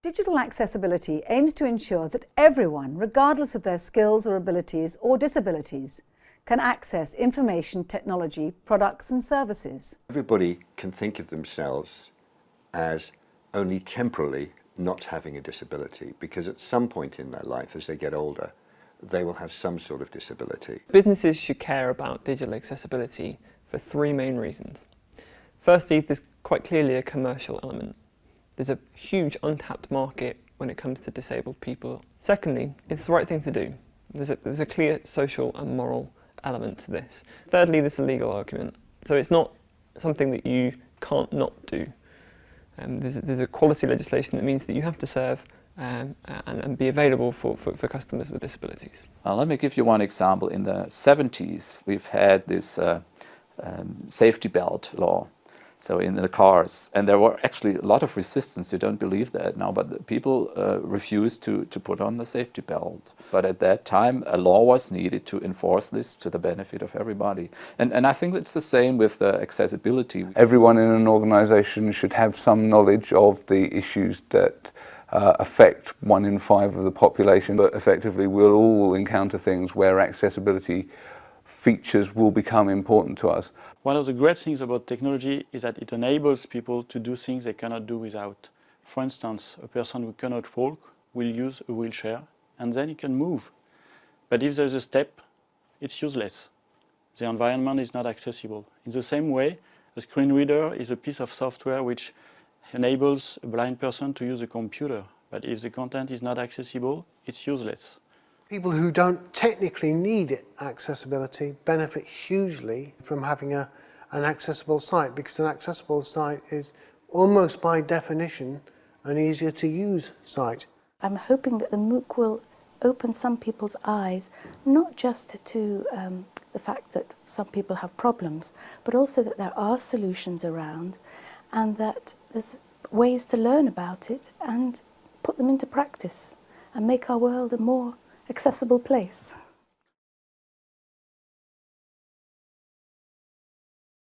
Digital accessibility aims to ensure that everyone, regardless of their skills or abilities or disabilities, can access information technology products and services. Everybody can think of themselves as only temporarily not having a disability because at some point in their life as they get older they will have some sort of disability. Businesses should care about digital accessibility for three main reasons. Firstly, there's quite clearly a commercial element. There's a huge untapped market when it comes to disabled people. Secondly, it's the right thing to do. There's a, there's a clear social and moral element to this. Thirdly, there's a legal argument. So it's not something that you can't not do. Um, there's, there's equality legislation that means that you have to serve um, and, and, be available for, for, for customers with disabilities. Uh, let me give you one example. In the 70s, we've had this uh, um, safety belt law so in the cars. And there were actually a lot of resistance, you don't believe that now, but people uh, refused to, to put on the safety belt. But at that time, a law was needed to enforce this to the benefit of everybody. And, and I think it's the same with uh, accessibility. Everyone in an organization should have some knowledge of the issues that uh, affect one in five of the population, but effectively we'll all encounter things where accessibility features will become important to us. One of the great things about technology is that it enables people to do things they cannot do without. For instance, a person who cannot walk will use a wheelchair and then he can move. But if there's a step, it's useless. The environment is not accessible. In the same way, a screen reader is a piece of software which enables a blind person to use a computer. But if the content is not accessible, it's useless. People who don't technically need accessibility benefit hugely from having a, an accessible site because an accessible site is almost by definition an easier to use site. I'm hoping that the MOOC will open some people's eyes, not just to um, the fact that some people have problems, but also that there are solutions around and that there's ways to learn about it and put them into practice and make our world a more accessible place.